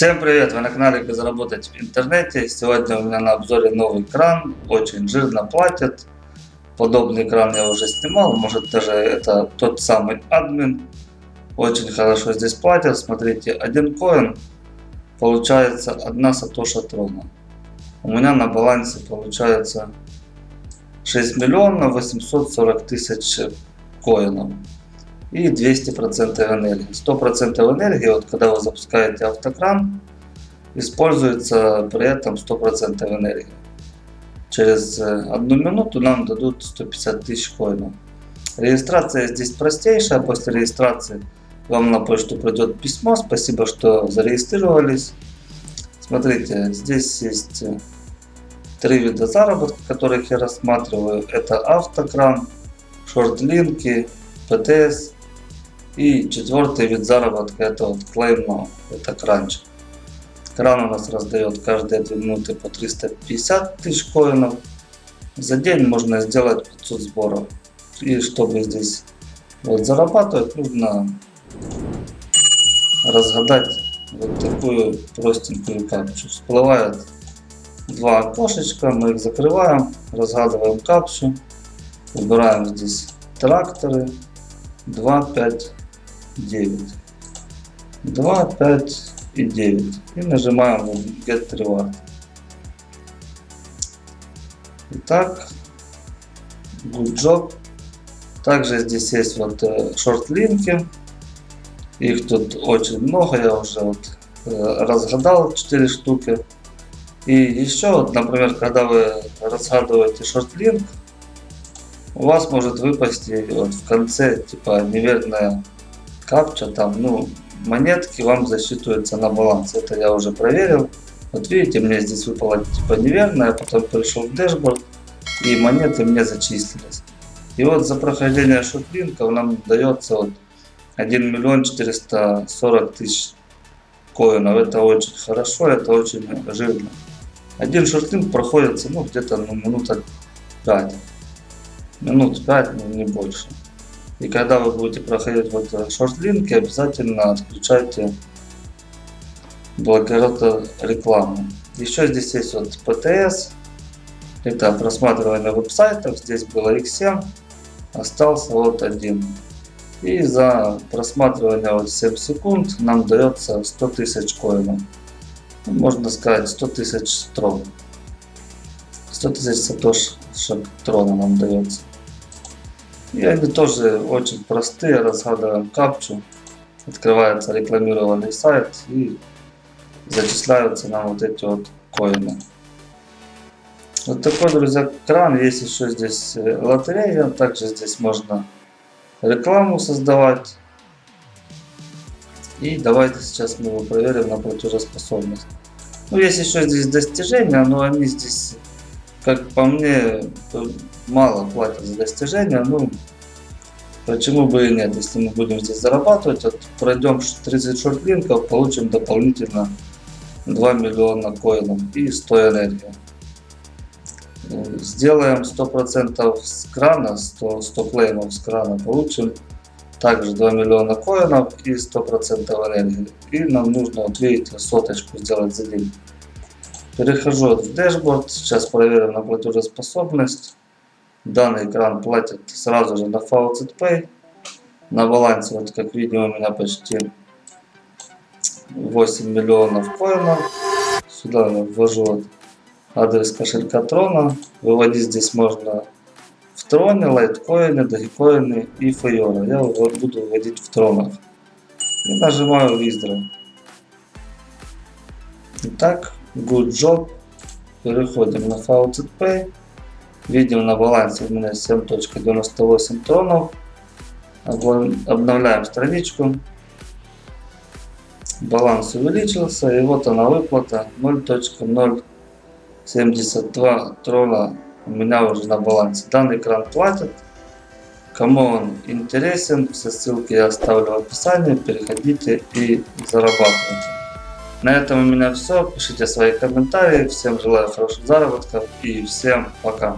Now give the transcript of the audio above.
Всем привет! Вы на канале Как заработать в интернете. Сегодня у меня на обзоре новый кран. Очень жирно платит. Подобный кран я уже снимал. Может даже это тот самый админ. Очень хорошо здесь платят. Смотрите, один коин получается одна сатоша трона. У меня на балансе получается 6 миллионов 840 тысяч коинов и 200% энергии. 100% энергии, вот когда вы запускаете автокран, используется при этом 100% энергии. Через э, одну минуту нам дадут 150 тысяч коинов. Регистрация здесь простейшая. После регистрации вам на почту придет письмо. Спасибо, что зарегистрировались. Смотрите, здесь есть э, три вида заработка, которых я рассматриваю. Это автокран, шортлинки, ПТС и четвертый вид заработка это вот клейм это кранч. Кран у нас раздает каждые 2 минуты по 350 тысяч коинов. За день можно сделать 500 сборов. И чтобы здесь вот зарабатывать, нужно разгадать вот такую простенькую капчу. Всплывает два окошечка, мы их закрываем, разгадываем капчу, выбираем здесь тракторы, 2, 5, 9. 2, 5 и 9. И нажимаем Get Reward. Итак, good job. Также здесь есть вот э, шорт-линки. Их тут очень много, я уже вот э, разгадал 4 штуки. И еще, вот, например, когда вы разгадываете шорт-линк, у вас может выпасть вот в конце типа неверная капча там, ну, монетки вам засчитываются на баланс. Это я уже проверил. Вот видите, мне здесь выпало типа неверное, потом пришел в дэшборд и монеты мне зачислились. И вот за прохождение шутлинков нам дается вот 1 миллион 440 тысяч коинов. Это очень хорошо, это очень жирно. Один шортлинг проходится ну, где-то ну, минута 5. Минут 5, но не больше. И когда вы будете проходить вот шорт-линки, обязательно отключайте блокировку рекламы. Еще здесь есть вот ПТС. Это просматривание веб-сайтов. Здесь было X7. Остался вот один. И за просматривание вот 7 секунд нам дается 100 тысяч коинов. Ну, можно сказать 100 тысяч трон. 100 тысяч сатошек трона нам дается. И они тоже очень простые, разгадываем капчу, открывается рекламированный сайт и зачисляются нам вот эти вот коины. Вот такой, друзья, кран. Есть еще здесь э, лотерея. Также здесь можно рекламу создавать. И давайте сейчас мы его проверим на платежеспособность. Ну, есть еще здесь достижения, но они здесь, как по мне, мало платят за достижения, ну, почему бы и нет, если мы будем здесь зарабатывать, вот пройдем 30 шортлинков, получим дополнительно 2 миллиона коинов и 100 энергии. Сделаем 100% с крана, 100, 100 клеймов с крана, получим также 2 миллиона коинов и 100% энергии. И нам нужно, вот видите, соточку сделать за день. Перехожу в дашборд, сейчас проверим на платежеспособность. Данный экран платит сразу же на Faucet Pay. На балансе, вот как видим, у меня почти 8 миллионов коинов. Сюда я ввожу вот адрес кошелька Трона. Выводить здесь можно в Троне, лайткоины, дагикоины и Файора. Я буду выводить в Тронах. И нажимаю Withdraw. Итак, good job. Переходим на Faucet Pay. Видим на балансе у меня 7.98 тронов. Обновляем страничку. Баланс увеличился и вот она выплата 0.072 трона у меня уже на балансе. Данный экран платит. Кому он интересен, все ссылки я оставлю в описании. Переходите и зарабатывайте. На этом у меня все. Пишите свои комментарии. Всем желаю хороших заработков и всем пока.